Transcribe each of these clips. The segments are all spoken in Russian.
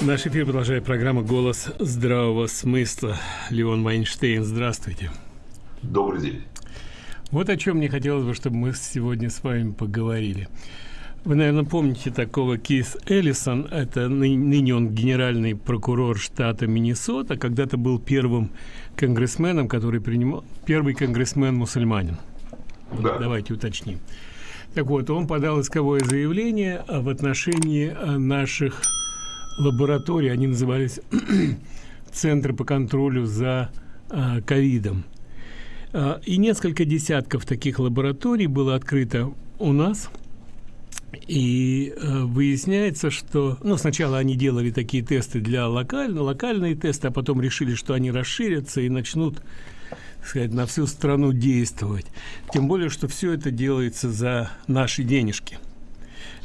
Наш эфир продолжает программа «Голос здравого смысла». Леон Вайнштейн, здравствуйте. Добрый день. Вот о чем мне хотелось бы, чтобы мы сегодня с вами поговорили. Вы, наверное, помните такого Кис Эллисон, это ны ныне он генеральный прокурор штата Миннесота, когда-то был первым конгрессменом, который принимал, первый конгрессмен-мусульманин. Да. Давайте уточним. Так вот, он подал исковое заявление в отношении наших лаборатории, они назывались Центры по контролю за а, ковидом. А, и несколько десятков таких лабораторий было открыто у нас. И э, выясняется, что ну, сначала они делали такие тесты для локально, локальные тесты, а потом решили, что они расширятся и начнут сказать, на всю страну действовать. Тем более, что все это делается за наши денежки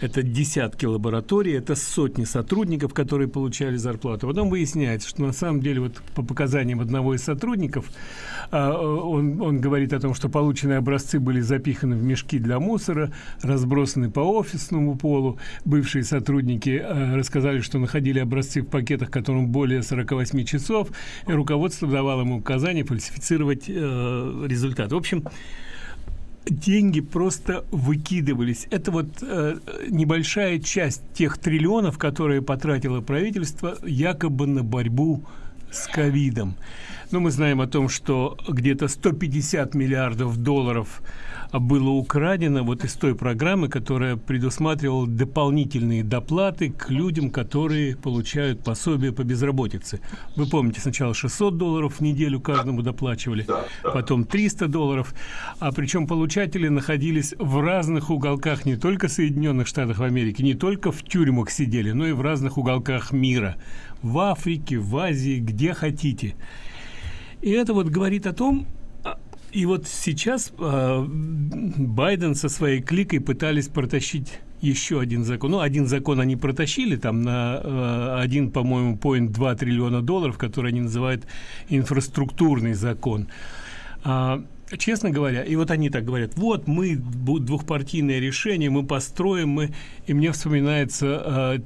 это десятки лабораторий, это сотни сотрудников, которые получали зарплату. Потом выясняется, что на самом деле вот по показаниям одного из сотрудников, а, он, он говорит о том, что полученные образцы были запиханы в мешки для мусора, разбросаны по офисному полу. Бывшие сотрудники а, рассказали, что находили образцы в пакетах, которым более 48 часов, и руководство давало ему указание фальсифицировать э, результат. В общем, деньги просто выкидывались. Это вот э, небольшая часть тех триллионов, которые потратило правительство якобы на борьбу с ковидом. Но мы знаем о том, что где-то 150 миллиардов долларов было украдено вот из той программы, которая предусматривала дополнительные доплаты к людям, которые получают пособие по безработице. Вы помните, сначала 600 долларов в неделю каждому доплачивали, потом 300 долларов, а причем получатели находились в разных уголках не только Соединенных Штатов Америки, не только в тюрьмах сидели, но и в разных уголках мира, в Африке, в Азии, где хотите. И это вот говорит о том, и вот сейчас э, Байден со своей кликой пытались протащить еще один закон. Ну, один закон они протащили там на э, один, по-моему, поинт 2 триллиона долларов, который они называют инфраструктурный закон. А, честно говоря, и вот они так говорят, вот мы, двухпартийное решение, мы построим, мы... И мне вспоминается э,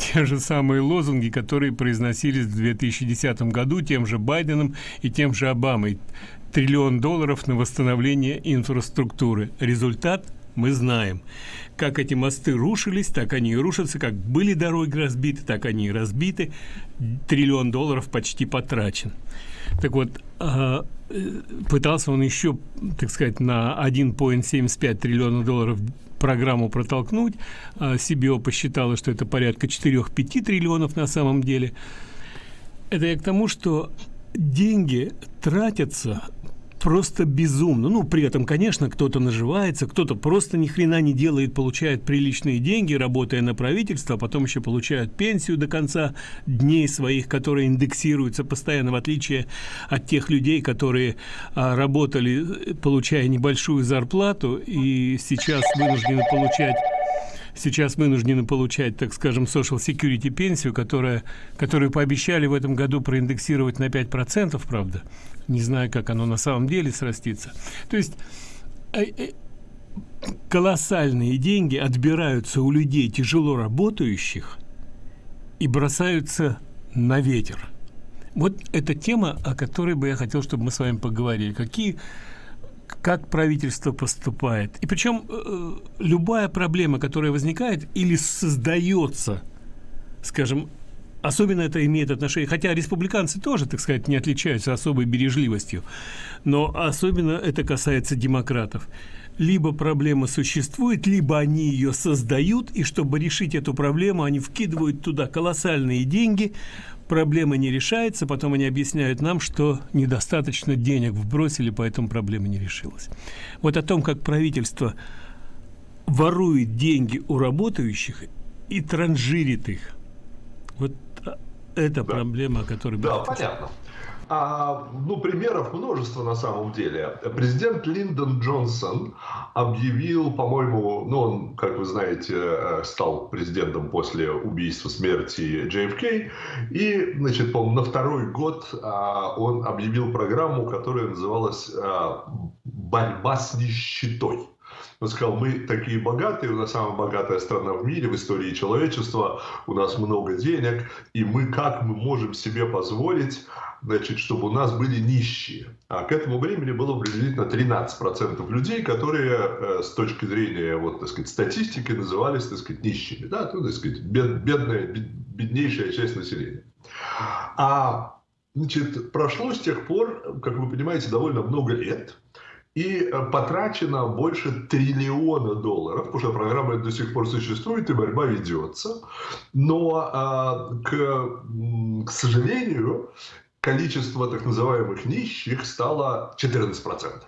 те же самые лозунги, которые произносились в 2010 году тем же Байденом и тем же Обамой триллион долларов на восстановление инфраструктуры. Результат мы знаем. Как эти мосты рушились, так они и рушатся. Как были дороги разбиты, так они и разбиты. Триллион долларов почти потрачен. Так вот, а, э, пытался он еще, так сказать, на 1,75 триллиона долларов программу протолкнуть. А CBO посчитала, что это порядка 4-5 триллионов на самом деле. Это я к тому, что деньги тратятся просто безумно. Ну, при этом, конечно, кто-то наживается, кто-то просто ни хрена не делает, получает приличные деньги, работая на правительство, а потом еще получают пенсию до конца дней своих, которые индексируются постоянно, в отличие от тех людей, которые а, работали, получая небольшую зарплату, и сейчас вынуждены получать сейчас вынуждены получать, так скажем, social security пенсию, которая, которую пообещали в этом году проиндексировать на 5%, правда. Не знаю, как оно на самом деле срастится. То есть э, э, колоссальные деньги отбираются у людей тяжело работающих и бросаются на ветер. Вот эта тема, о которой бы я хотел, чтобы мы с вами поговорили. Какие как правительство поступает. И причем э, любая проблема, которая возникает или создается, скажем, особенно это имеет отношение, хотя республиканцы тоже, так сказать, не отличаются особой бережливостью, но особенно это касается демократов. Либо проблема существует, либо они ее создают, и чтобы решить эту проблему, они вкидывают туда колоссальные деньги, проблема не решается, потом они объясняют нам, что недостаточно денег вбросили, поэтому проблема не решилась. Вот о том, как правительство ворует деньги у работающих и транжирит их. Это да. проблема, о которой... Да, понятно. А, ну, примеров множество на самом деле. Президент Линдон Джонсон объявил, по-моему, ну, он, как вы знаете, э, стал президентом после убийства смерти JFK, и, значит, по на второй год а, он объявил программу, которая называлась а, «Борьба с нищетой». Он сказал, мы такие богатые, у нас самая богатая страна в мире, в истории человечества, у нас много денег, и мы как мы можем себе позволить, значит, чтобы у нас были нищие. А к этому времени было приблизительно 13% людей, которые э, с точки зрения вот, так сказать, статистики назывались так сказать, нищими. Да? Ну, так сказать, бед, бедная, беднейшая часть населения. А значит, прошло с тех пор, как вы понимаете, довольно много лет – и э, потрачено больше триллиона долларов, потому что программа до сих пор существует и борьба ведется. Но, э, к, к сожалению, количество так называемых нищих стало 14%.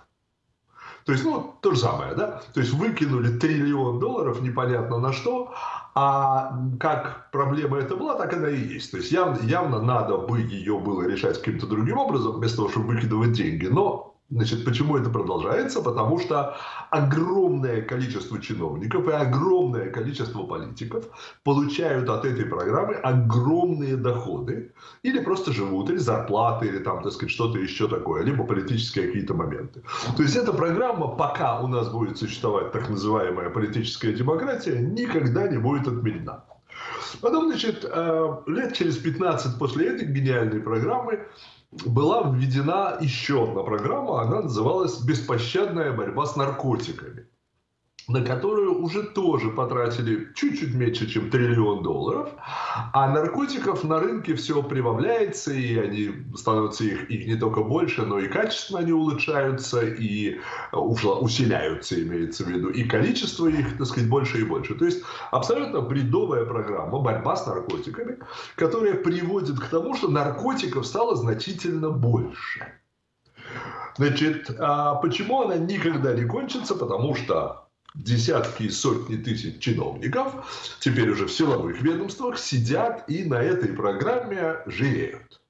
То есть, ну, то же самое, да? То есть, выкинули триллион долларов непонятно на что, а как проблема это была, так она и есть. То есть, явно, явно надо бы ее было решать каким-то другим образом, вместо того, чтобы выкидывать деньги. Но Значит, почему это продолжается? Потому что огромное количество чиновников и огромное количество политиков получают от этой программы огромные доходы или просто живут, или зарплаты, или там, так сказать, что-то еще такое, либо политические какие-то моменты. То есть эта программа, пока у нас будет существовать так называемая политическая демократия, никогда не будет отменена. Потом, значит, э, лет через 15 после этой гениальной программы была введена еще одна программа, она называлась «Беспощадная борьба с наркотиками» на которую уже тоже потратили чуть-чуть меньше, чем триллион долларов, а наркотиков на рынке все прибавляется, и они становятся их, их не только больше, но и качественно они улучшаются, и усиляются, имеется в виду, и количество их, так сказать, больше и больше. То есть абсолютно бредовая программа борьба с наркотиками, которая приводит к тому, что наркотиков стало значительно больше. Значит, а почему она никогда не кончится? Потому что десятки и сотни тысяч чиновников, теперь уже в силовых ведомствах, сидят и на этой программе жиреют.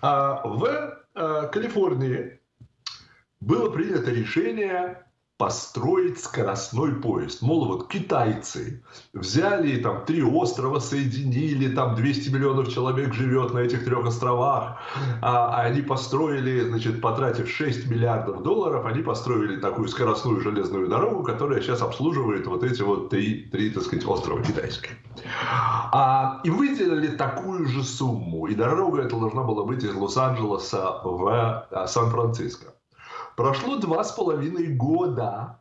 А в а, Калифорнии было принято решение построить скоростной поезд. Мол, вот китайцы взяли там три острова, соединили, там 200 миллионов человек живет на этих трех островах, а, а они построили, значит, потратив 6 миллиардов долларов, они построили такую скоростную железную дорогу, которая сейчас обслуживает вот эти вот три, три так сказать, острова китайские. А, и выделили такую же сумму, и дорога эта должна была быть из Лос-Анджелеса в а, Сан-Франциско. Прошло два с половиной года,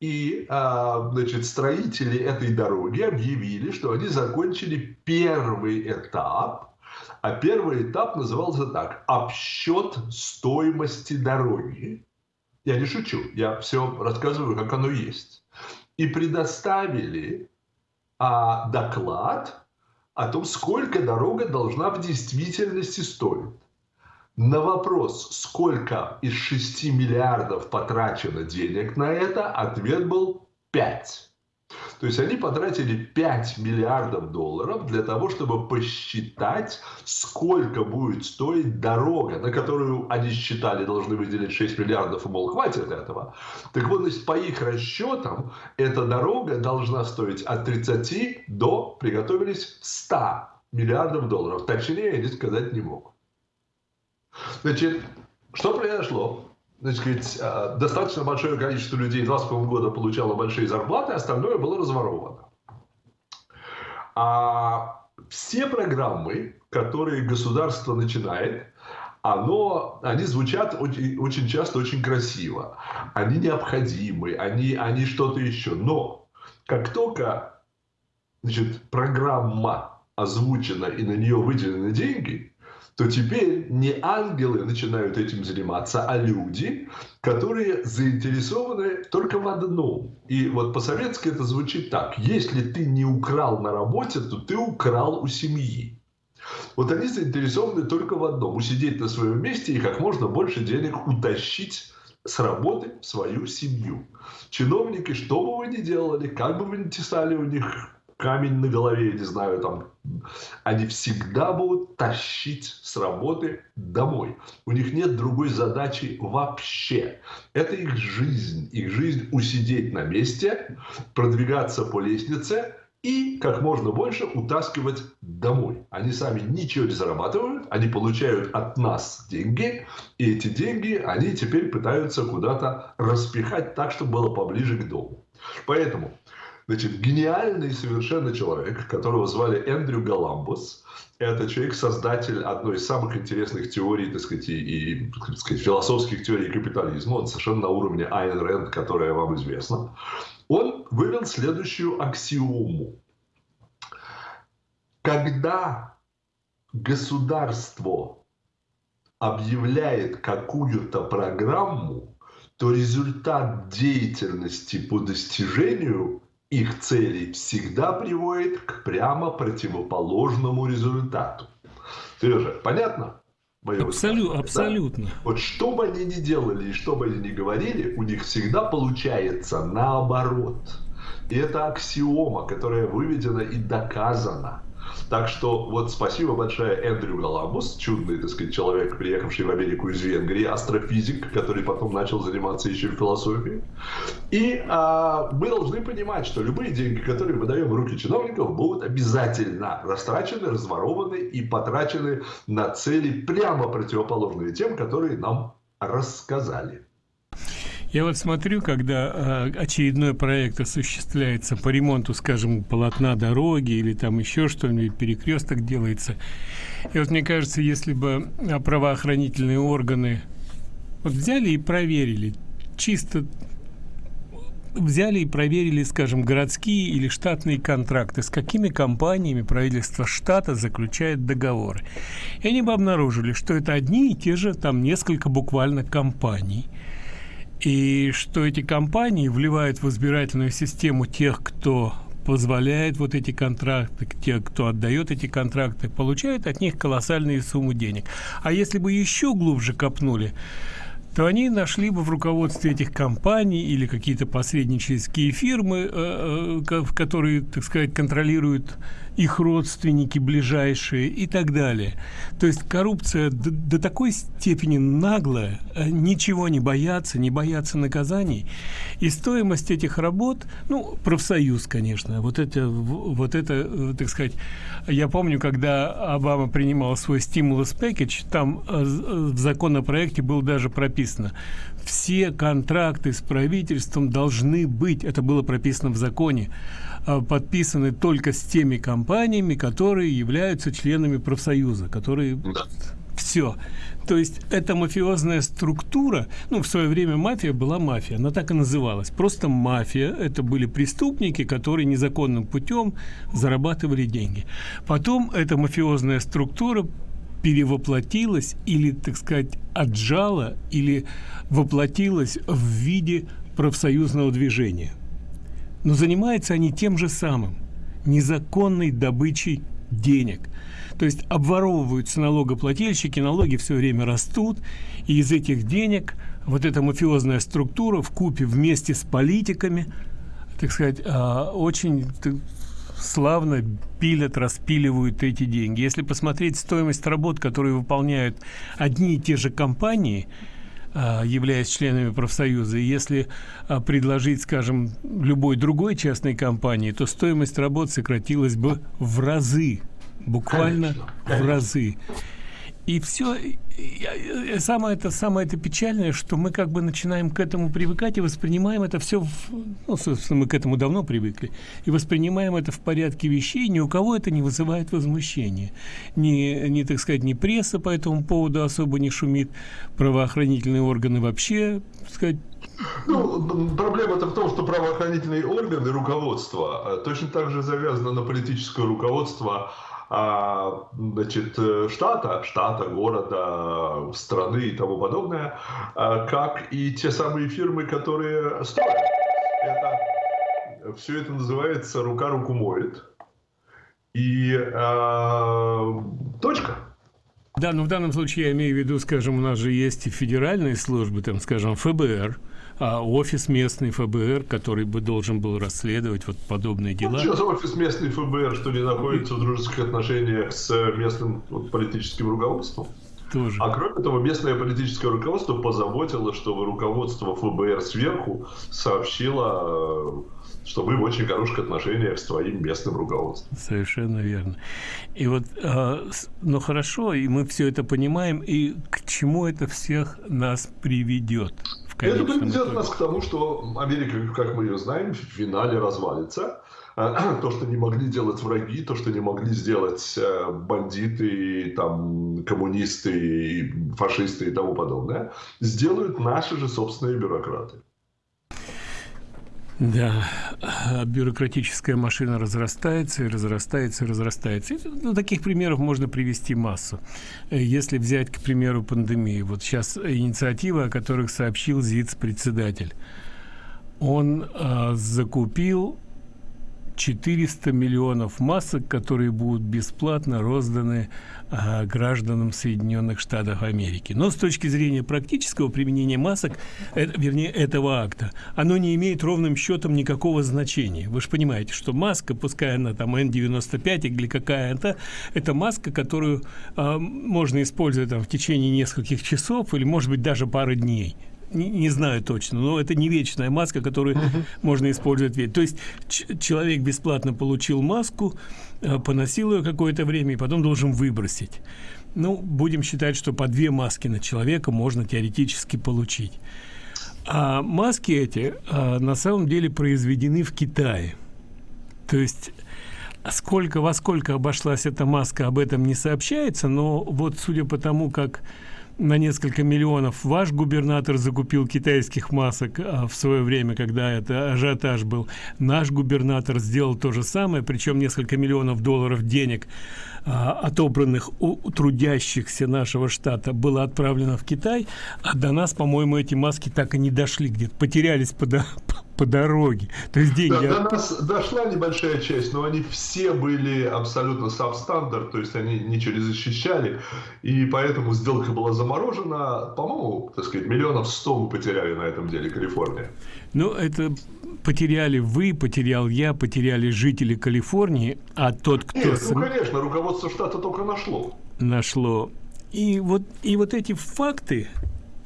и а, значит, строители этой дороги объявили, что они закончили первый этап, а первый этап назывался так – обсчет стоимости дороги. Я не шучу, я все рассказываю, как оно есть. И предоставили а, доклад о том, сколько дорога должна в действительности стоить. На вопрос, сколько из 6 миллиардов потрачено денег на это, ответ был 5. То есть они потратили 5 миллиардов долларов для того, чтобы посчитать, сколько будет стоить дорога, на которую они считали должны выделить 6 миллиардов, и, мол, хватит этого. Так вот, значит, по их расчетам, эта дорога должна стоить от 30 до, приготовились, 100 миллиардов долларов. Точнее, они сказать не могут. Значит, что произошло? Значит, э, достаточно большое количество людей 20 года получало большие зарплаты, остальное было разворовано. А все программы, которые государство начинает, оно, они звучат очень, очень часто очень красиво. Они необходимы, они, они что-то еще. Но как только значит, программа озвучена и на нее выделены деньги, то теперь не ангелы начинают этим заниматься, а люди, которые заинтересованы только в одном. И вот по-советски это звучит так. Если ты не украл на работе, то ты украл у семьи. Вот они заинтересованы только в одном. Усидеть на своем месте и как можно больше денег утащить с работы в свою семью. Чиновники, что бы вы ни делали, как бы вы ни тесали у них камень на голове, я не знаю, там, они всегда будут тащить с работы домой. У них нет другой задачи вообще. Это их жизнь. Их жизнь усидеть на месте, продвигаться по лестнице и как можно больше утаскивать домой. Они сами ничего не зарабатывают, они получают от нас деньги, и эти деньги они теперь пытаются куда-то распихать так, чтобы было поближе к дому. Поэтому, значит, гениальный совершенно человек, которого звали Эндрю Галамбус, это человек-создатель одной из самых интересных теорий, так сказать, и, и так сказать, философских теорий капитализма. Он совершенно на уровне Айн Рэнд, которая вам известна. Он вывел следующую аксиому. Когда государство объявляет какую-то программу, то результат деятельности по достижению их целей всегда приводит к прямо противоположному результату. Сережа, понятно? Мое Абсолю, абсолютно. Да? Вот что бы они ни делали и что бы они ни говорили, у них всегда получается наоборот. И это аксиома, которая выведена и доказана. Так что вот спасибо большое Эндрю Галамбус, чудный, так сказать, человек, приехавший в Америку из Венгрии, астрофизик, который потом начал заниматься еще философией. И а, мы должны понимать, что любые деньги, которые мы даем в руки чиновников, будут обязательно растрачены, разворованы и потрачены на цели прямо противоположные тем, которые нам рассказали. Я вот смотрю, когда э, очередной проект осуществляется по ремонту, скажем, полотна дороги или там еще что-нибудь, перекресток делается. И вот мне кажется, если бы а, правоохранительные органы вот взяли и проверили, чисто взяли и проверили, скажем, городские или штатные контракты, с какими компаниями правительство штата заключает договоры. И они бы обнаружили, что это одни и те же, там несколько буквально компаний – и что эти компании вливают в избирательную систему тех, кто позволяет вот эти контракты, те, кто отдает эти контракты, получают от них колоссальные суммы денег. А если бы еще глубже копнули, то они нашли бы в руководстве этих компаний или какие-то посреднические фирмы, э, э, которые, так сказать, контролируют их родственники ближайшие и так далее. То есть коррупция до, до такой степени наглая, э, ничего не боятся, не боятся наказаний. И стоимость этих работ, ну, профсоюз, конечно, вот это, вот это, э, так сказать, я помню, когда Обама принимал свой стимулус пакетч, там э, в законопроекте было даже прописано, все контракты с правительством должны быть, это было прописано в законе, подписаны только с теми компаниями, которые являются членами профсоюза, которые да. все. То есть эта мафиозная структура, ну, в свое время мафия была мафия, она так и называлась. Просто мафия, это были преступники, которые незаконным путем зарабатывали деньги. Потом эта мафиозная структура перевоплотилась или, так сказать, отжала или воплотилась в виде профсоюзного движения – но занимаются они тем же самым – незаконной добычей денег. То есть обворовываются налогоплательщики, налоги все время растут, и из этих денег вот эта мафиозная структура в купе вместе с политиками, так сказать, а, очень славно пилят, распиливают эти деньги. Если посмотреть стоимость работ, которые выполняют одни и те же компании – являясь членами профсоюза. И если а, предложить, скажем, любой другой частной компании, то стоимость работ сократилась бы в разы, буквально в разы. И все, самое это, самое это печальное, что мы как бы начинаем к этому привыкать и воспринимаем это все, ну, собственно, мы к этому давно привыкли, и воспринимаем это в порядке вещей, ни у кого это не вызывает возмущения. Ни, ни так сказать, ни пресса по этому поводу особо не шумит, правоохранительные органы вообще, сказать, ну, проблема-то в том, что правоохранительные органы, руководство, э, точно так же завязано на политическое руководство а, значит, штата, штата, города, страны и тому подобное, а, как и те самые фирмы, которые строят. Это, все это называется «рука руку моет». И э, точка. Да, но в данном случае я имею в виду, скажем, у нас же есть федеральные службы, там, скажем, ФБР, а офис местный ФБР, который бы должен был расследовать вот подобные дела. Ну, сейчас офис местный ФБР, что не находится в дружеских отношениях с местным вот, политическим руководством? Тоже. А кроме того, местное политическое руководство позаботилось, чтобы руководство ФБР сверху сообщило что мы в очень хороших отношениях с твоим местным руководством. Совершенно верно. И вот, э, ну хорошо, и мы все это понимаем, и к чему это всех нас приведет? Это приведет нас к тому, что Америка, как мы ее знаем, в финале развалится. То, что не могли делать враги, то, что не могли сделать э, бандиты, там, коммунисты, фашисты и тому подобное, сделают наши же собственные бюрократы. Да, а бюрократическая машина разрастается и разрастается и разрастается. И, ну, таких примеров можно привести массу. Если взять, к примеру, пандемию. Вот сейчас инициатива, о которых сообщил ЗИЦ-председатель. Он э, закупил 400 миллионов масок, которые будут бесплатно розданы а, гражданам Соединенных Штатов Америки. Но с точки зрения практического применения масок, это, вернее, этого акта, оно не имеет ровным счетом никакого значения. Вы же понимаете, что маска, пускай она там N95 или какая-то, это маска, которую а, можно использовать там, в течение нескольких часов или, может быть, даже пары дней не, не знаю точно, но это не вечная маска, которую можно использовать. То есть человек бесплатно получил маску, э, поносил ее какое-то время и потом должен выбросить. Ну, будем считать, что по две маски на человека можно теоретически получить. А маски эти а, на самом деле произведены в Китае. То есть сколько во сколько обошлась эта маска, об этом не сообщается, но вот судя по тому, как на несколько миллионов ваш губернатор закупил китайских масок а, в свое время, когда это ажиотаж был. Наш губернатор сделал то же самое, причем несколько миллионов долларов денег, а, отобранных у трудящихся нашего штата, было отправлено в Китай, а до нас, по-моему, эти маски так и не дошли где-то, потерялись по, по дороге. То есть деньги... Да, до нас дошла небольшая часть, но они все были абсолютно сабстандарт, то есть они ничего не защищали, и поэтому сделка была заморожена. По-моему, так сказать, миллионов сто мы потеряли на этом деле Калифорния. Ну, это потеряли вы, потерял я, потеряли жители Калифорнии, а тот, кто... Нет, ну, конечно, руководство штата только нашло. Нашло. И вот, и вот эти факты,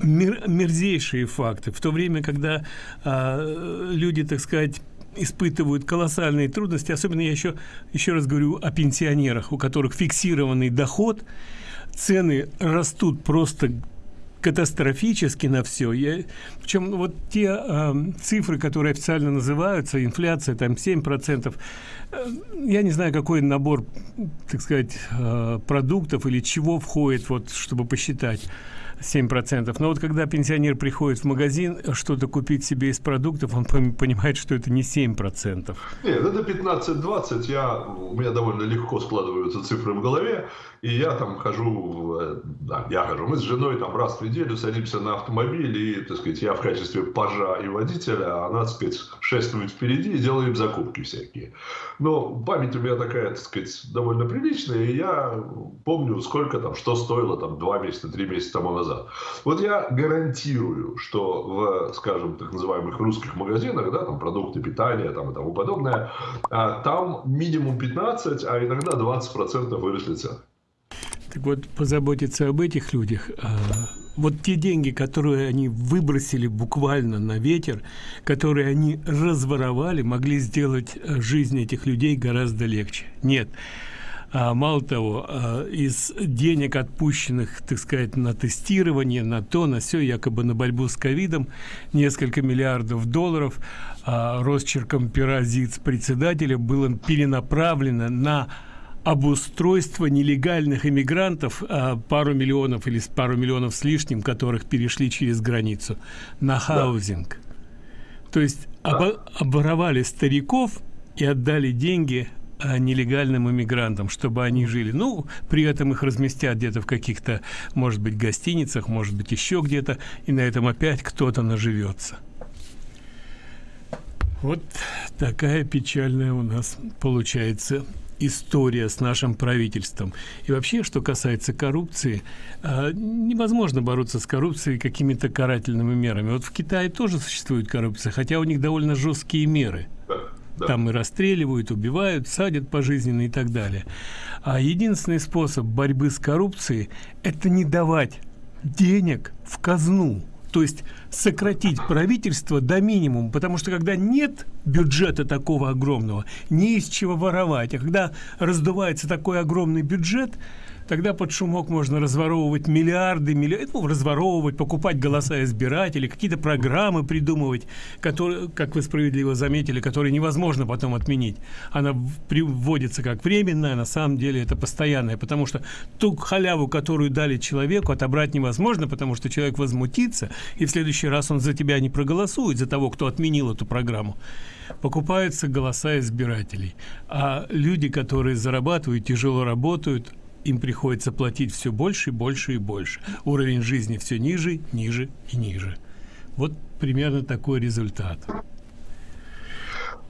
мер, мерзейшие факты, в то время, когда а, люди, так сказать, испытывают колоссальные трудности, особенно я еще, еще раз говорю о пенсионерах, у которых фиксированный доход, цены растут просто катастрофически на все. Я, причем вот те э, цифры, которые официально называются, инфляция там 7%, э, я не знаю, какой набор, так сказать, э, продуктов или чего входит, вот, чтобы посчитать. 7%. Но вот когда пенсионер приходит в магазин что-то купить себе из продуктов, он понимает, что это не 7%. Нет, это 15-20. Я, у меня довольно легко складываются цифры в голове. И я там хожу, э, да, я хожу, мы с женой там раз в неделю садимся на автомобиль, и, так сказать, я в качестве пажа и водителя, а она, так сказать, шествует впереди и делает закупки всякие. Но память у меня такая, так сказать, довольно приличная, и я помню, сколько там, что стоило там два месяца, три месяца тому назад. Вот я гарантирую, что в, скажем, так называемых русских магазинах, да, там продукты питания там и тому подобное, а, там минимум 15, а иногда 20% выросли цены. Так вот, позаботиться об этих людях. А, вот те деньги, которые они выбросили буквально на ветер, которые они разворовали, могли сделать э, жизнь этих людей гораздо легче. Нет. А, мало того, а, из денег, отпущенных, так сказать, на тестирование, на то, на все, якобы на борьбу с ковидом, несколько миллиардов долларов а, росчерком пера председателя было перенаправлено на обустройство нелегальных иммигрантов, а, пару миллионов или пару миллионов с лишним, которых перешли через границу, на хаузинг. Да. То есть обо оборовали стариков и отдали деньги а, нелегальным иммигрантам, чтобы они жили. Ну, при этом их разместят где-то в каких-то, может быть, гостиницах, может быть, еще где-то, и на этом опять кто-то наживется. Вот такая печальная у нас получается история с нашим правительством. И вообще, что касается коррупции, а, невозможно бороться с коррупцией какими-то карательными мерами. Вот в Китае тоже существует коррупция, хотя у них довольно жесткие меры. Да. Там и расстреливают, убивают, садят пожизненно и так далее. А единственный способ борьбы с коррупцией – это не давать денег в казну. То есть сократить правительство до минимума, потому что когда нет бюджета такого огромного, не из чего воровать, а когда раздувается такой огромный бюджет – тогда под шумок можно разворовывать миллиарды, миллиарды, ну, разворовывать, покупать голоса избирателей, какие-то программы придумывать, которые, как вы справедливо заметили, которые невозможно потом отменить. Она приводится как временная, на самом деле это постоянная, потому что ту халяву, которую дали человеку, отобрать невозможно, потому что человек возмутится, и в следующий раз он за тебя не проголосует, за того, кто отменил эту программу покупаются голоса избирателей. А люди, которые зарабатывают, тяжело работают, им приходится платить все больше и больше и больше. Уровень жизни все ниже, ниже и ниже. Вот примерно такой результат.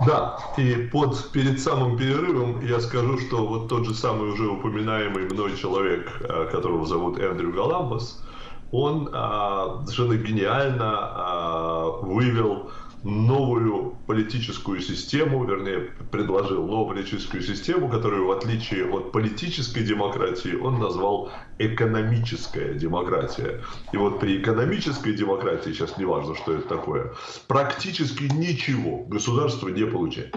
Да, и под, перед самым перерывом я скажу, что вот тот же самый уже упоминаемый мной человек, э, которого зовут Эндрю Галамбас, он а, совершенно гениально а, вывел новую политическую систему, вернее, предложил новую политическую систему, которую, в отличие от политической демократии, он назвал экономическая демократия. И вот при экономической демократии, сейчас не важно, что это такое, практически ничего государство не получает.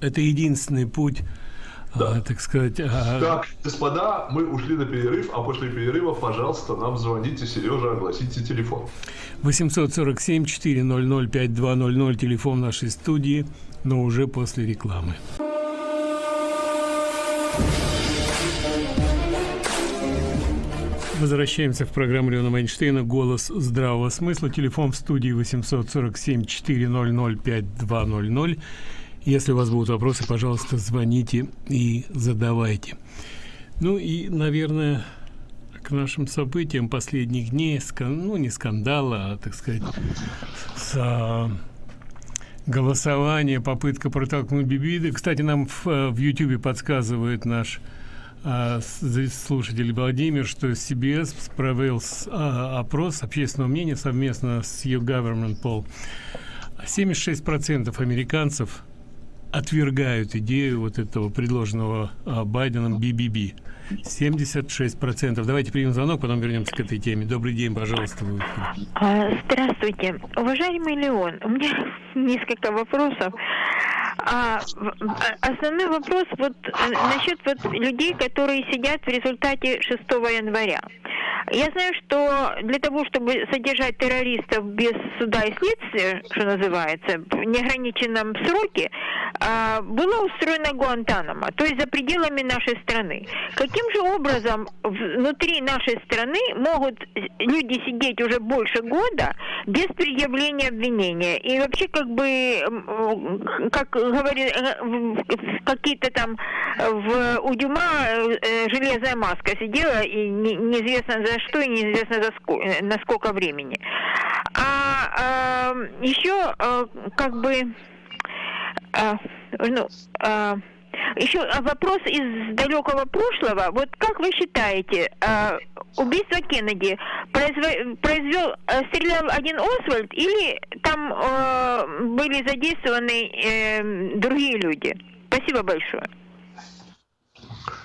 Это единственный путь да. а, так сказать. А... Так, господа, мы ушли на перерыв, а после перерыва, пожалуйста, нам звоните, Сережа, огласите телефон. 847 400 5200 телефон нашей студии, но уже после рекламы. Возвращаемся в программу Леона Майнштейна «Голос здравого смысла». Телефон в студии 847 400 5200. Если у вас будут вопросы, пожалуйста, звоните и задавайте. Ну и, наверное, к нашим событиям последних дней, ну не скандала, а, так сказать, с, а, попытка протолкнуть Бибиды. Кстати, нам в, в YouTube подсказывает наш а, слушатель Владимир, что CBS провел с, а, опрос общественного мнения совместно с YouGovernment Poll. 76% американцев отвергают идею вот этого предложенного а, Байденом BBB. 76%. Давайте примем звонок, потом вернемся к этой теме. Добрый день, пожалуйста. А, Здравствуйте. Уважаемый Леон, у меня несколько вопросов. А, основной вопрос вот э, насчет вот людей, которые сидят в результате 6 января. Я знаю, что для того, чтобы содержать террористов без суда и следствия, что называется, в неограниченном сроке, а, была устроена Гуантанамо, то есть за пределами нашей страны. Каким же образом внутри нашей страны могут люди сидеть уже больше года без предъявления обвинения? И вообще как бы, как говорит, э, какие-то там в, у Дюма э, железная маска сидела, и не, неизвестно за что, и неизвестно за сколько, э, на сколько времени. А, а еще как бы а, ну, а, еще вопрос из далекого прошлого. Вот как вы считаете, а, убийство Кеннеди произвел, произвел э, стрелял один Освальд или там а, были задействованы а, другие люди? Спасибо большое.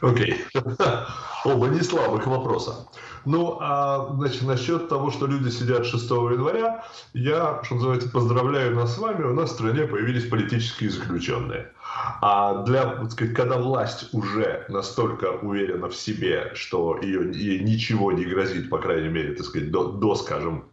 Окей. Okay. Оба не слабых вопроса. Ну, а, значит, насчет того, что люди сидят 6 января, я, что называется, поздравляю нас с вами, у нас в стране появились политические заключенные. А для, так сказать, когда власть уже настолько уверена в себе, что ее, ей ничего не грозит, по крайней мере, так сказать, до, до скажем,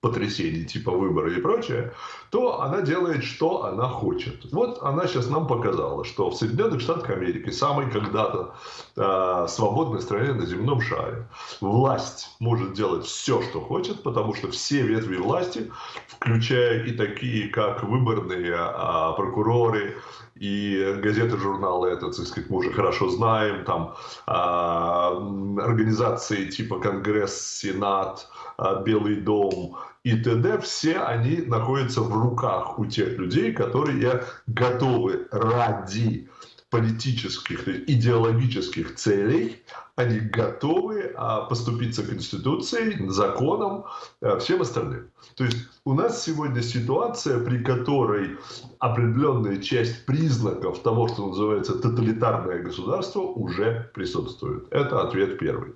потрясений типа выбора и прочее, то она делает, что она хочет. Вот она сейчас нам показала, что в Соединенных Штатах Америки, самой когда-то э, свободной стране на земном шаре, власть может делать все, что хочет, потому что все ветви власти, включая и такие, как выборные э, прокуроры, и газеты, журналы, это, так сказать, мы уже хорошо знаем, там э, организации типа Конгресс, Сенат, э, Белый дом, и т.д. все они находятся в руках у тех людей, которые готовы ради политических, идеологических целей они готовы а, поступиться Конституцией, законом, а, всем остальным. То есть у нас сегодня ситуация, при которой определенная часть признаков того, что называется тоталитарное государство, уже присутствует. Это ответ первый.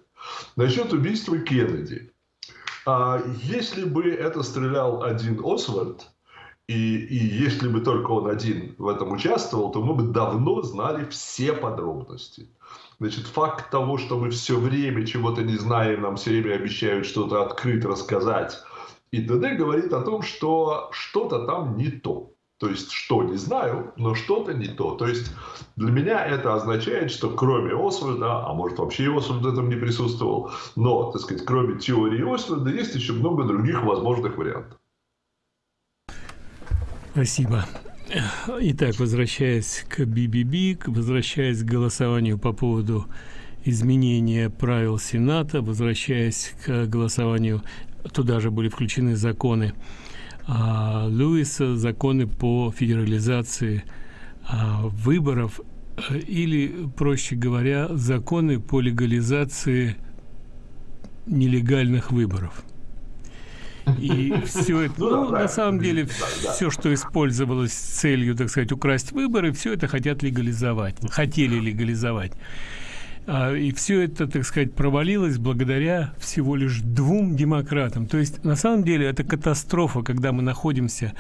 Насчет убийства Кеннеди. А, если бы это стрелял один Освальд, и, и если бы только он один в этом участвовал, то мы бы давно знали все подробности. Значит, факт того, что мы все время чего-то не знаем, нам все время обещают что-то открыть, рассказать и т.д. говорит о том, что что-то там не то. То есть, что, не знаю, но что-то не то. То есть, для меня это означает, что кроме Освальда, а может вообще Освальд в этом не присутствовал, но, так сказать, кроме теории Освальда, есть еще много других возможных вариантов. Спасибо. Итак, возвращаясь к BBB, возвращаясь к голосованию по поводу изменения правил Сената, возвращаясь к голосованию, туда же были включены законы а, Льюиса, законы по федерализации а, выборов, или, проще говоря, законы по легализации нелегальных выборов. И все это, ну, на самом деле, все, что использовалось с целью, так сказать, украсть выборы, все это хотят легализовать, хотели легализовать. А, и все это, так сказать, провалилось благодаря всего лишь двум демократам. То есть, на самом деле, это катастрофа, когда мы находимся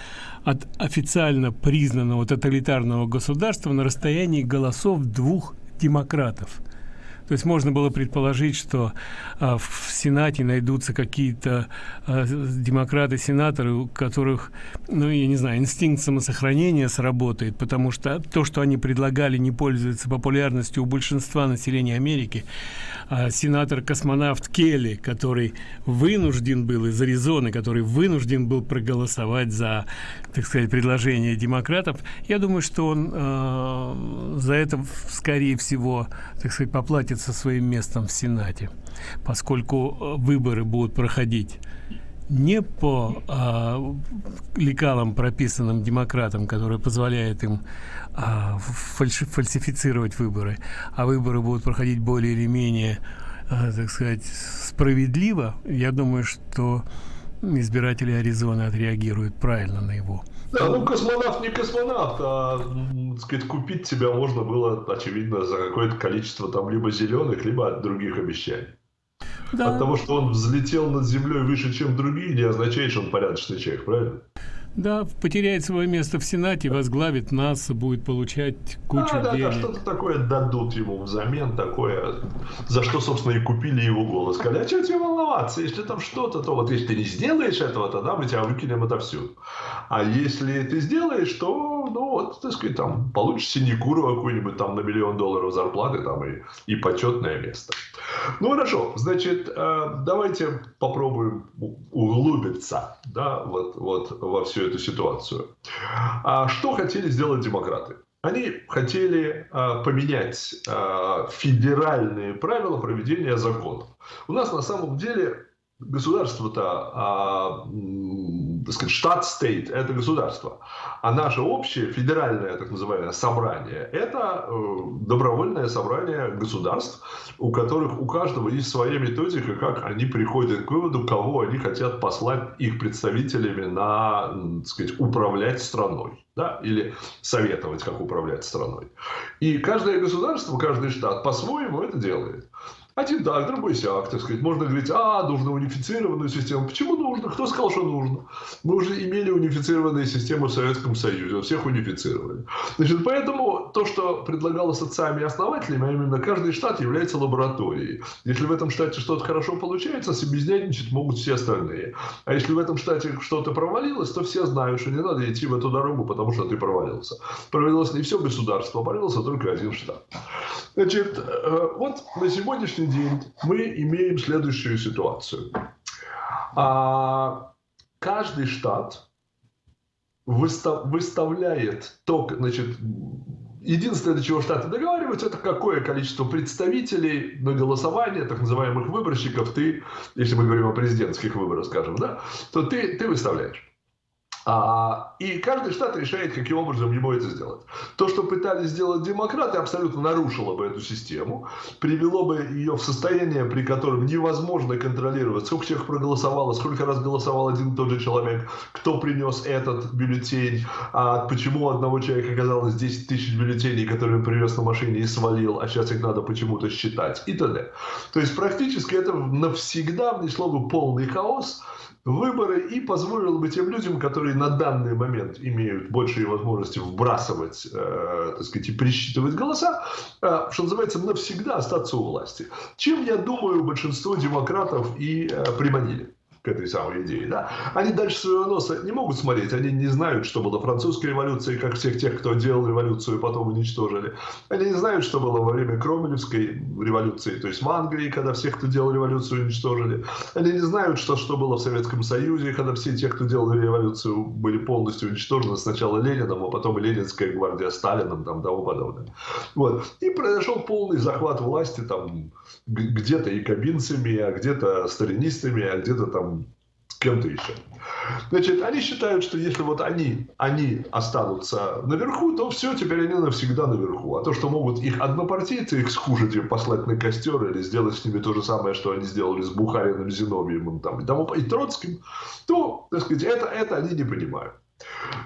от официально признанного тоталитарного государства на расстоянии голосов двух демократов – то есть можно было предположить, что а, в Сенате найдутся какие-то а, демократы-сенаторы, у которых, ну, я не знаю, инстинкт самосохранения сработает, потому что то, что они предлагали, не пользуется популярностью у большинства населения Америки. А, сенатор-космонавт Келли, который вынужден был из Аризоны, который вынужден был проголосовать за, так сказать, предложение демократов, я думаю, что он э, за это, скорее всего, так сказать, поплатится своим местом в Сенате, поскольку э, выборы будут проходить не по а, лекалам, прописанным демократам, которые позволяют им а, фальши, фальсифицировать выборы, а выборы будут проходить более или менее, а, так сказать, справедливо, я думаю, что избиратели Аризоны отреагируют правильно на его да, ну космонавт не космонавт, а, так сказать, купить тебя можно было, очевидно, за какое-то количество там либо зеленых, либо от других обещаний. Да. От того, что он взлетел над землей выше, чем другие, не означает, что он порядочный человек, правильно? Да, потеряет свое место в Сенате, возглавит нас, будет получать кучу да, денег. Да, да, что-то такое дадут ему взамен, такое, за что, собственно, и купили его голос. Сказали, а что тебе волноваться, если там что-то, то вот если ты не сделаешь этого, тогда мы тебя выкинем отовсюду. А если ты сделаешь, то, ну, вот, так сказать, там, получишь синекуру какую-нибудь там на миллион долларов зарплаты там и, и почетное место. Ну, хорошо, значит, э, давайте попробуем углубиться, да, вот, вот во всю эту ситуацию. А что хотели сделать демократы? Они хотели э, поменять э, федеральные правила проведения законов. У нас на самом деле государство-то, а, так сказать, штат-стейт – это государство. А наше общее федеральное, так называемое, собрание – это э, добровольное собрание государств, у которых у каждого есть своя методика, как они приходят к выводу, кого они хотят послать их представителями на, так сказать, управлять страной. Да, или советовать, как управлять страной. И каждое государство, каждый штат по-своему это делает. Один так, другой сяк, так сказать. Можно говорить, а, нужно унифицированную систему. Почему нужно? Кто сказал, что нужно? Мы уже имели унифицированные системы в Советском Союзе, всех унифицировали. Значит, поэтому то, что предлагалось отцами и основателями, а именно каждый штат является лабораторией. Если в этом штате что-то хорошо получается, собезнятничать могут все остальные. А если в этом штате что-то провалилось, то все знают, что не надо идти в эту дорогу, потому что ты провалился. Провалилось не все государство, а провалился только один штат. Значит, э, вот на сегодняшний день мы имеем следующую ситуацию. А, каждый штат выставляет то, значит, единственное, до чего штаты договариваются, это какое количество представителей на голосование, так называемых выборщиков, ты, если мы говорим о президентских выборах, скажем, да, то ты, ты выставляешь. А, и каждый штат решает, каким образом ему это сделать. То, что пытались сделать демократы, абсолютно нарушило бы эту систему, привело бы ее в состояние, при котором невозможно контролировать, сколько человек проголосовало, сколько раз голосовал один и тот же человек, кто принес этот бюллетень, а почему у одного человека оказалось 10 тысяч бюллетеней, которые он привез на машине и свалил, а сейчас их надо почему-то считать и т.д. То есть практически это навсегда внесло бы полный хаос, выборы и позволило бы тем людям, которые на данный момент имеют большие возможности вбрасывать, э, так сказать, и пересчитывать голоса, э, что называется, навсегда остаться у власти. Чем, я думаю, большинство демократов и э, приманили к этой самой идее. Да? Они дальше своего носа не могут смотреть, они не знают, что было французская революция, как всех тех, кто делал революцию, потом уничтожили. Они не знают, что было во время Кромелевской революции, то есть в Англии, когда всех, кто делал революцию, уничтожили. Они не знают, что, что было в Советском Союзе, когда все те, кто делал революцию, были полностью уничтожены сначала Лениным, а потом Ленинская гвардия Сталином, там, тому подобное. Вот. И произошел полный захват власти, там, где-то якобинцами, а где-то сталинистами, а где-то там кем-то еще. Значит, они считают, что если вот они, они останутся наверху, то все, теперь они навсегда наверху. А то, что могут их однопартийцы их скушать и послать на костер или сделать с ними то же самое, что они сделали с Бухариным, Зиновьевым там, и, тому, и Троцким, то, так сказать, это, это они не понимают.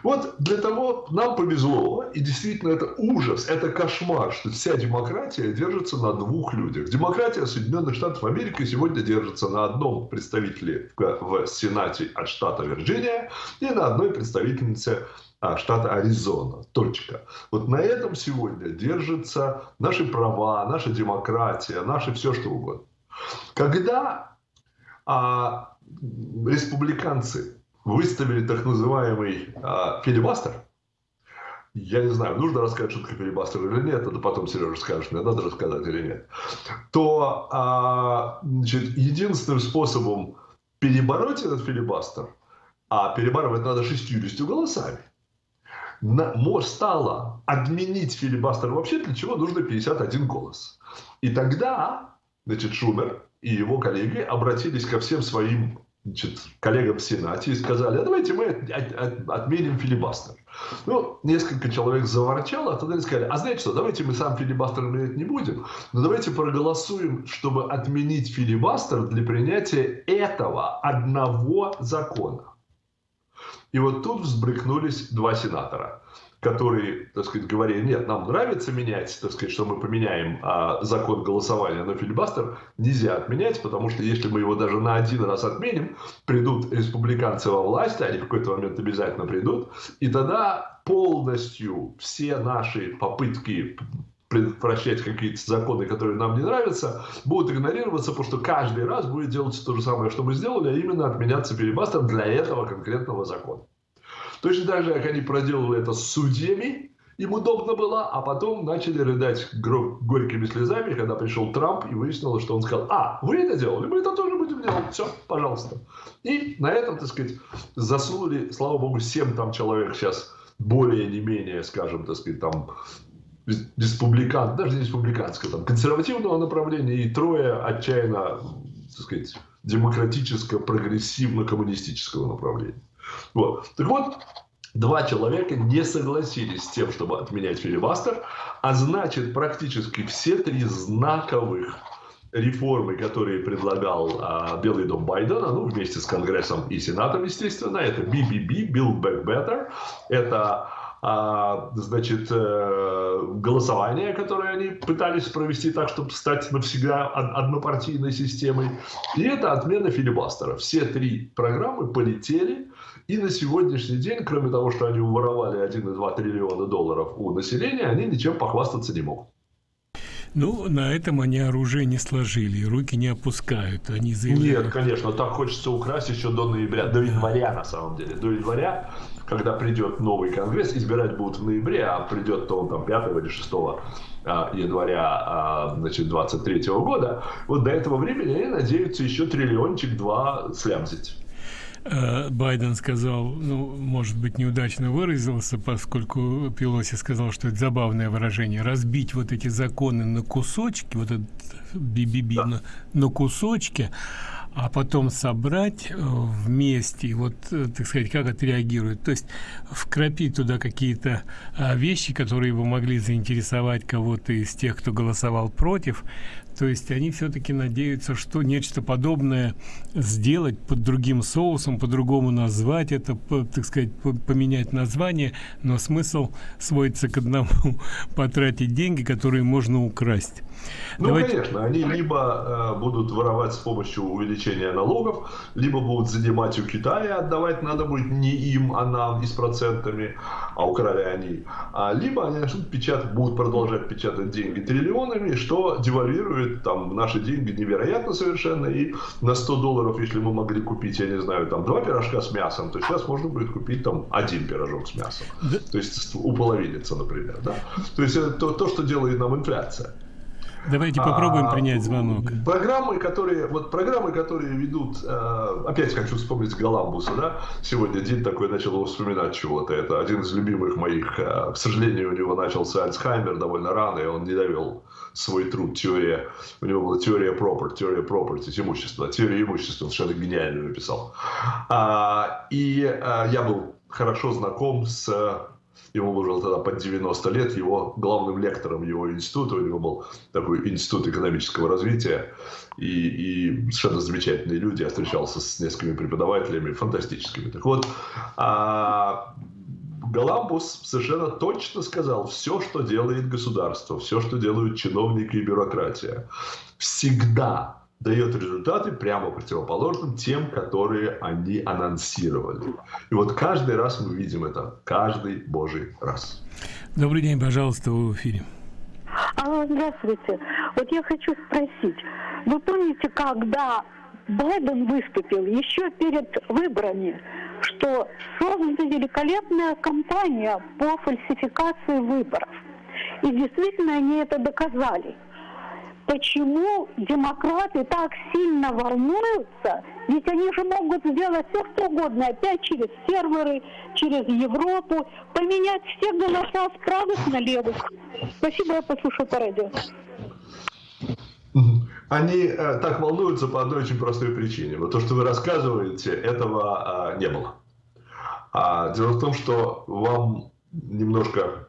Вот для того нам повезло, и действительно это ужас, это кошмар, что вся демократия держится на двух людях. Демократия Соединенных Штатов Америки сегодня держится на одном представителе в Сенате от штата Вирджиния и на одной представительнице а, штата Аризона. Точка. Вот на этом сегодня держатся наши права, наша демократия, наше все что угодно. Когда а, республиканцы выставили так называемый а, филибастер. Я не знаю, нужно рассказать, что такое филибастер или нет, это потом Сережа скажет, мне надо рассказать или нет. То а, значит, единственным способом перебороть этот филибастер, а перебарывать надо 60 голосами, на, стало отменить филибастер вообще, для чего нужно 51 голос. И тогда значит, Шумер и его коллеги обратились ко всем своим значит, коллегам в Сенате и сказали, а давайте мы от, от, отменим филибастер. Ну, несколько человек заворчало, а тогда они сказали, а знаете что, давайте мы сам филибастер отменять не будем, но давайте проголосуем, чтобы отменить филибастер для принятия этого одного закона. И вот тут взбрыкнулись два сенатора которые, так сказать, говорили, нет, нам нравится менять, так сказать, что мы поменяем а, закон голосования на филибастер, нельзя отменять, потому что если мы его даже на один раз отменим, придут республиканцы во власть, они в какой-то момент обязательно придут, и тогда полностью все наши попытки предотвращать какие-то законы, которые нам не нравятся, будут игнорироваться, потому что каждый раз будет делаться то же самое, что мы сделали, а именно отменяться филибастер для этого конкретного закона. Точно так же, как они проделали это с судьями, им удобно было, а потом начали рыдать горькими слезами, когда пришел Трамп и выяснилось, что он сказал, а, вы это делали, мы это тоже будем делать, все, пожалуйста. И на этом, так сказать, засунули, слава богу, 7 там человек сейчас более не менее, скажем, так сказать, там республикан, даже не республиканского, там, консервативного направления и трое отчаянно, так сказать, демократическо-прогрессивно-коммунистического направления. Вот. Так вот, два человека не согласились с тем, чтобы отменять филибастер, а значит, практически все три знаковых реформы, которые предлагал а, Белый дом Байдена, ну, вместе с Конгрессом и Сенатом, естественно, это BBB, Build Back Better, это а, значит, э, голосование, которое они пытались провести так, чтобы стать навсегда однопартийной системой, и это отмена филибастера. Все три программы полетели, и на сегодняшний день, кроме того, что они уворовали 1,2 триллиона долларов у населения, они ничем похвастаться не могут. Ну, на этом они оружие не сложили, руки не опускают. Они заявляют... Нет, конечно, так хочется украсть еще до ноября, до января на самом деле. До января, когда придет новый конгресс, избирать будут в ноябре, а придет то он там 5 или 6 а, января а, значит, 23 года. Вот до этого времени они надеются еще триллиончик-два слямзить. Э, Байден сказал, ну, может быть, неудачно выразился, поскольку Пелоси сказал, что это забавное выражение, разбить вот эти законы на кусочки, вот этот BBB да. на, на кусочки, а потом собрать э, вместе, вот, э, так сказать, как отреагируют. То есть вкрапить туда какие-то а, вещи, которые бы могли заинтересовать кого-то из тех, кто голосовал против, то есть они все-таки надеются, что нечто подобное сделать под другим соусом, по-другому назвать это, так сказать, по, поменять название, но смысл сводится к одному – потратить деньги, которые можно украсть. Ну, Давайте... конечно, они либо э, будут воровать с помощью увеличения налогов, либо будут занимать у Китая, отдавать надо будет не им, а нам и с процентами, а украли они. А, либо они начнут печатать, будут продолжать печатать деньги триллионами, что девальвирует там наши деньги невероятно совершенно. И на 100 долларов, если мы могли купить, я не знаю, там два пирожка с мясом, то сейчас можно будет купить там один пирожок с мясом. Да. То есть уполовиниться, например. Да? То есть это то, то, что делает нам инфляция. Давайте попробуем а, принять звонок. Программы, которые, вот программы, которые ведут, э, опять хочу вспомнить Галамбуса, да, сегодня день такой начал вспоминать чего-то, это один из любимых моих, э, к сожалению, у него начался Альцхаймер довольно рано, и он не довел свой труд, теория, у него была теория property, теория property, имущества, теория имущества, совершенно гениально написал. А, и а, я был хорошо знаком с ему было тогда под 90 лет, его главным лектором его института, у него был такой институт экономического развития, и, и совершенно замечательные люди, я встречался с несколькими преподавателями, фантастическими. Так вот, а, Галамбус совершенно точно сказал, все, что делает государство, все, что делают чиновники и бюрократия, всегда дает результаты прямо противоположным тем, которые они анонсировали. И вот каждый раз мы видим это, каждый божий раз. Добрый день, пожалуйста, вы в эфире. Алло, здравствуйте. Вот я хочу спросить, вы помните, когда Байден выступил еще перед выборами, что создана великолепная кампания по фальсификации выборов. И действительно они это доказали почему демократы так сильно волнуются, ведь они же могут сделать все что угодно, опять через серверы, через Европу, поменять все голоса с правых на левых. Спасибо, я послушаю по радио. Они э, так волнуются по одной очень простой причине. Вот то, что вы рассказываете, этого э, не было. А дело в том, что вам немножко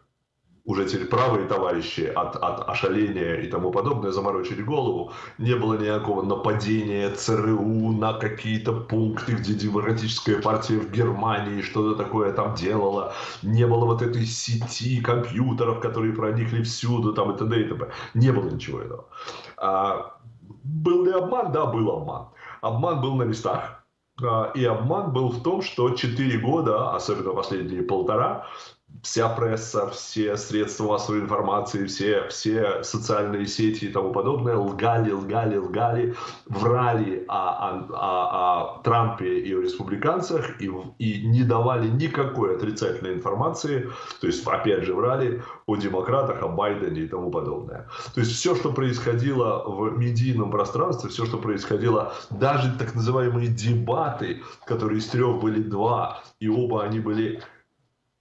уже теперь правые товарищи от, от ошаления и тому подобное заморочили голову. Не было никакого нападения ЦРУ на какие-то пункты, где демократическая партия в Германии что-то такое там делала. Не было вот этой сети компьютеров, которые проникли всюду, там и т.д. и т.п. Не было ничего этого. А, был ли обман? Да, был обман. Обман был на местах. А, и обман был в том, что 4 года, особенно последние полтора, вся пресса, все средства массовой информации, все, все социальные сети и тому подобное лгали, лгали, лгали, врали о, о, о, о Трампе и о республиканцах и, и не давали никакой отрицательной информации, то есть опять же врали о демократах, о Байдене и тому подобное. То есть все, что происходило в медийном пространстве, все, что происходило, даже так называемые дебаты, которые из трех были два, и оба они были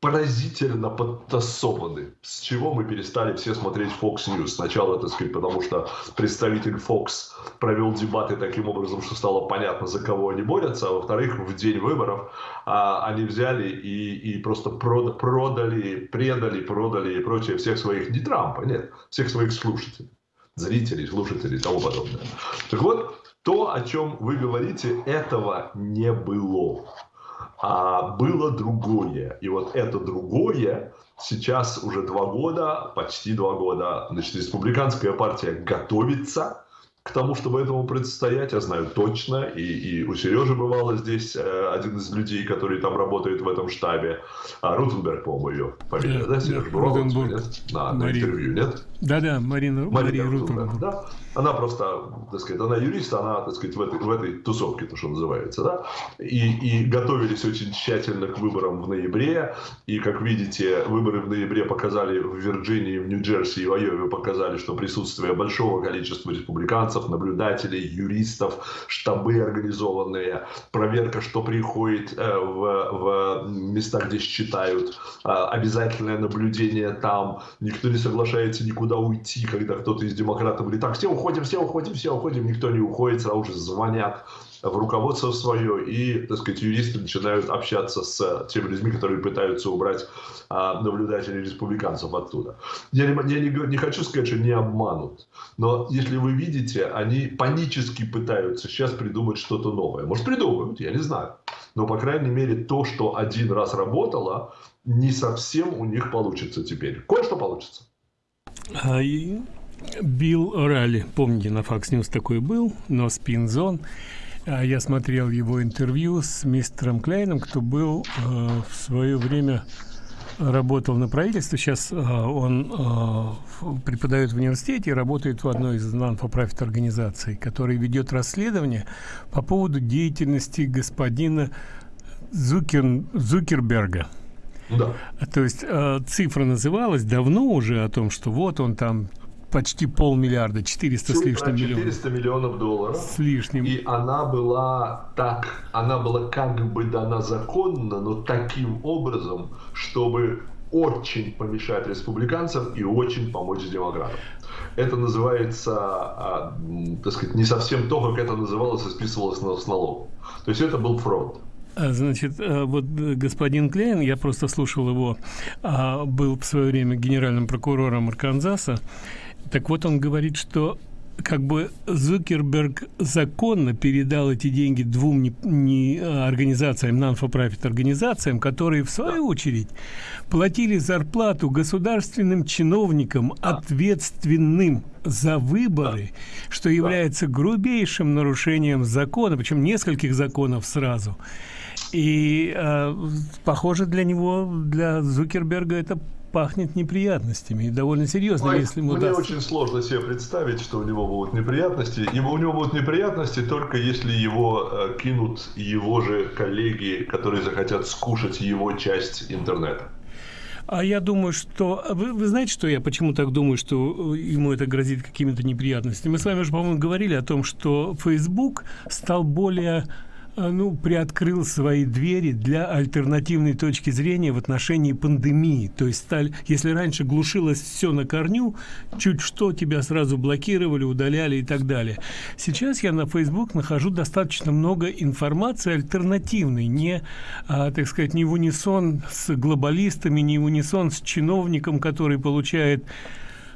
поразительно подтасованы. С чего мы перестали все смотреть Fox News? Сначала, так сказать, потому что представитель Fox провел дебаты таким образом, что стало понятно, за кого они борются, а во-вторых, в день выборов а, они взяли и, и просто прод, продали, предали, продали и прочее всех своих, не Трампа, нет, всех своих слушателей, зрителей, слушателей и тому подобное. Так вот, то, о чем вы говорите, этого не было а было другое. И вот это другое сейчас уже два года, почти два года, значит, республиканская партия готовится к тому, чтобы этому предстоять, я знаю точно, и, и у Сережи бывало здесь э, один из людей, который там работает в этом штабе, а, Рутенберг, по-моему, ее фамилия, да, да Сережа, бывал нет? На, на интервью, нет? Да-да, Марина, Марина Мария Рутенберг. Да? Она просто, так сказать, она юрист, она, так сказать, в этой, в этой тусовке, то, что называется, да, и, и готовились очень тщательно к выборам в ноябре, и, как видите, выборы в ноябре показали в Вирджинии, в Нью-Джерси и в Айове показали, что присутствие большого количества республиканцев, наблюдателей, юристов, штабы организованные, проверка, что приходит э, в, в места, где считают, э, обязательное наблюдение там, никто не соглашается никуда уйти, когда кто-то из демократов говорит, так, все уходят уходим, все уходим, все уходим, никто не уходит, сразу же звонят в руководство свое, и, так сказать, юристы начинают общаться с теми людьми, которые пытаются убрать а, наблюдателей республиканцев оттуда. Я, не, я не, не хочу сказать, что не обманут, но если вы видите, они панически пытаются сейчас придумать что-то новое. Может, придумают, я не знаю. Но, по крайней мере, то, что один раз работало, не совсем у них получится теперь. Кое-что получится. А, Билл Орали, помните, на Fox News такой был, но спин-зон. А я смотрел его интервью с мистером Кляйном, кто был э, в свое время работал на правительстве. Сейчас э, он э, преподает в университете и работает в одной из non-for-profit организаций, которая ведет расследование по поводу деятельности господина Зукер, Зукерберга. Да. То есть э, цифра называлась давно уже о том, что вот он там почти полмиллиарда, 400 с лишним миллионов. 400 миллионов долларов. С лишним. И она была так, она была как бы дана законно, но таким образом, чтобы очень помешать республиканцам и очень помочь демократам. Это называется, а, так сказать, не совсем то, как это называлось и списывалось с налогом. То есть это был фронт. А, значит, а, вот господин Клейн, я просто слушал его, был в свое время генеральным прокурором Арканзаса, так вот он говорит, что как бы Зукерберг законно передал эти деньги двум не, не организациям, non-for-profit организациям, которые в свою очередь платили зарплату государственным чиновникам, ответственным за выборы, что является грубейшим нарушением закона, причем нескольких законов сразу. И э, похоже для него, для Зукерберга это пахнет неприятностями и довольно серьезно, Ой, если ему Мне даст... очень сложно себе представить, что у него будут неприятности. Его, у него будут неприятности только если его э, кинут его же коллеги, которые захотят скушать его часть интернета. А я думаю, что... Вы, вы знаете, что я почему так думаю, что э, ему это грозит какими-то неприятностями? Мы с вами уже, по-моему, говорили о том, что Facebook стал более а, ну, приоткрыл свои двери для альтернативной точки зрения в отношении пандемии. То есть, стали, если раньше глушилось все на корню, чуть что тебя сразу блокировали, удаляли и так далее. Сейчас я на Facebook нахожу достаточно много информации альтернативной, не, а, так сказать, не в унисон с глобалистами, не в унисон с чиновником, который получает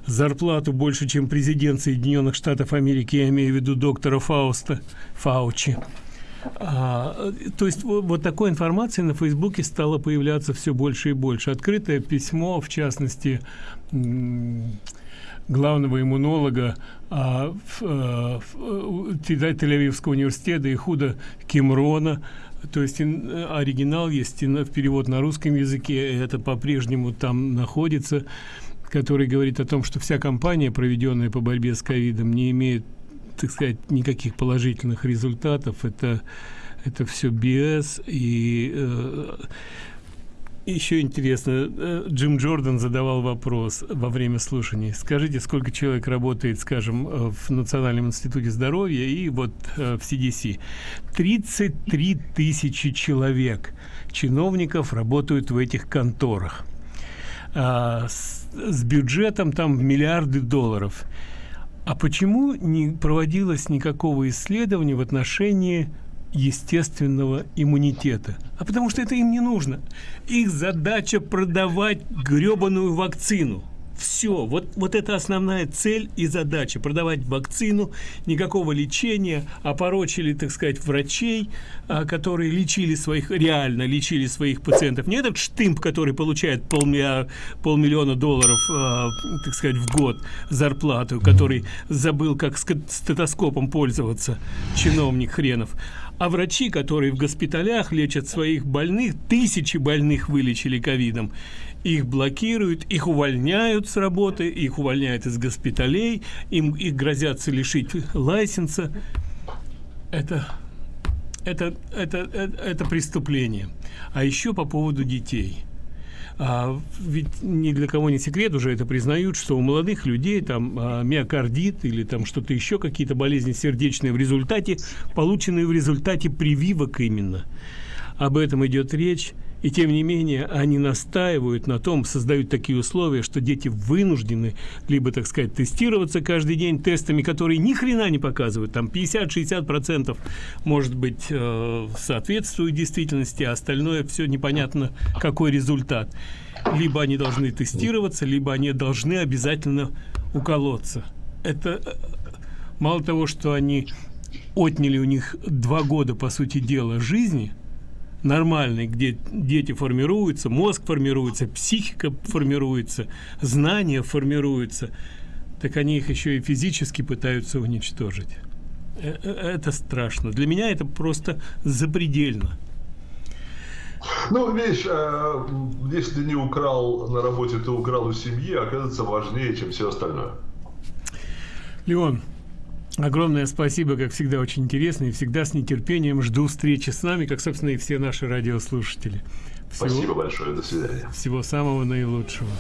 зарплату больше, чем президент Соединенных Штатов Америки, я имею в виду доктора Фауста, Фаучи. А, то есть вот такой информации на Фейсбуке стало появляться все больше и больше. Открытое письмо, в частности, главного иммунолога а, а, Тель-Авивского университета и худа Кимрона, то есть оригинал есть в перевод на русском языке, это по-прежнему там находится, который говорит о том, что вся кампания, проведенная по борьбе с ковидом, не имеет так сказать, никаких положительных результатов. Это, это все BS. И э, еще интересно, э, Джим Джордан задавал вопрос во время слушаний. Скажите, сколько человек работает, скажем, э, в Национальном институте здоровья и вот э, в CDC? 33 тысячи человек, чиновников, работают в этих конторах. А, с, с бюджетом там в миллиарды долларов. А почему не проводилось никакого исследования в отношении естественного иммунитета? А потому что это им не нужно. Их задача продавать гребаную вакцину. Все, вот, вот это основная цель и задача. Продавать вакцину, никакого лечения, опорочили, так сказать, врачей, а, которые лечили своих, реально лечили своих пациентов. Не этот штымп, который получает полмиллиона, полмиллиона долларов, а, так сказать, в год зарплату, который забыл, как стетоскопом пользоваться, чиновник хренов. А врачи, которые в госпиталях лечат своих больных, тысячи больных вылечили ковидом, их блокируют, их увольняют с работы, их увольняют из госпиталей, им их грозятся лишить лайсенса. Это, это, это, это, это преступление. А еще по поводу детей. А, ведь ни для кого не секрет, уже это признают, что у молодых людей там а, миокардит или там что-то еще, какие-то болезни сердечные в результате, полученные в результате прививок именно. Об этом идет речь И тем не менее, они настаивают на том, создают такие условия, что дети вынуждены либо, так сказать, тестироваться каждый день тестами, которые ни хрена не показывают. Там 50-60% может быть э, соответствует действительности, а остальное все непонятно, какой результат. Либо они должны тестироваться, либо они должны обязательно уколоться. Это э, мало того, что они отняли у них два года, по сути дела, жизни – нормальный, где дети формируются, мозг формируется, психика формируется, знания формируются, так они их еще и физически пытаются уничтожить. Э, э, это страшно. Для меня это просто запредельно. Ну, видишь, э, если не украл на работе, то украл у семьи, оказывается важнее, чем все остальное. Леон, Огромное спасибо, как всегда, очень интересно. И всегда с нетерпением жду встречи с нами, как, собственно, и все наши радиослушатели. Всего, Спасибо большое. До свидания. Всего самого наилучшего.